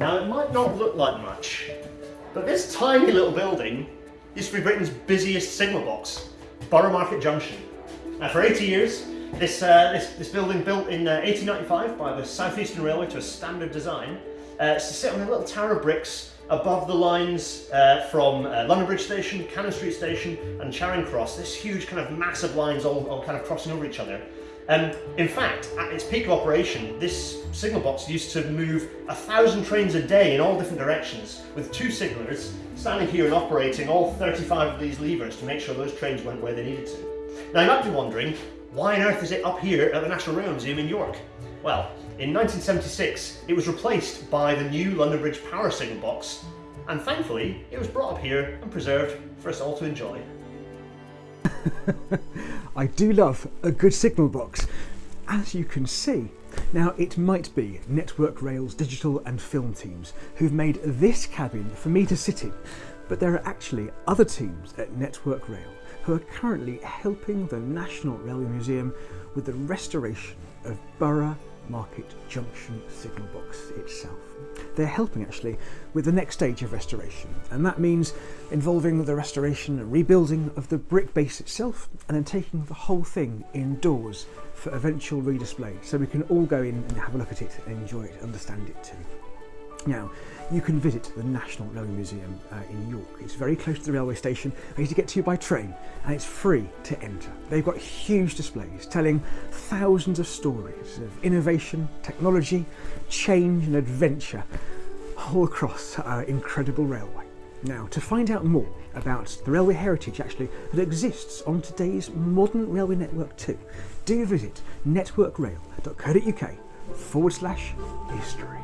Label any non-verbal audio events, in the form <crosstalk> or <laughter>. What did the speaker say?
Now it might not look like much, but this tiny little building used to be Britain's busiest signal box, Borough Market Junction. Now for 80 years, this, uh, this, this, building built in uh, 1895 by the South Eastern Railway to a standard design, uh, to sit on a little tower of bricks above the lines uh, from uh, London Bridge Station, Cannon Street Station and Charing Cross, this huge kind of massive lines all, all kind of crossing over each other. In fact, at its peak of operation, this signal box used to move a thousand trains a day in all different directions, with two signallers standing here and operating all 35 of these levers to make sure those trains went where they needed to. Now you might be wondering, why on earth is it up here at the National Rail Museum in York? Well, in 1976, it was replaced by the new London Bridge power signal box, and thankfully, it was brought up here and preserved for us all to enjoy. <laughs> I do love a good signal box, as you can see. Now, it might be Network Rail's digital and film teams who've made this cabin for me to sit in, but there are actually other teams at Network Rail who are currently helping the National Railway Museum with the restoration of Borough Market Junction signal box itself. They're helping actually with the next stage of restoration and that means involving the restoration and rebuilding of the brick base itself and then taking the whole thing indoors for eventual redisplay so we can all go in and have a look at it and enjoy it, understand it too. Now, you can visit the National Railway Museum uh, in York. It's very close to the railway station, easy to get to you by train, and it's free to enter. They've got huge displays telling thousands of stories of innovation, technology, change and adventure all across our incredible railway. Now, to find out more about the railway heritage actually that exists on today's modern railway network too, do visit networkrail.co.uk forward slash history.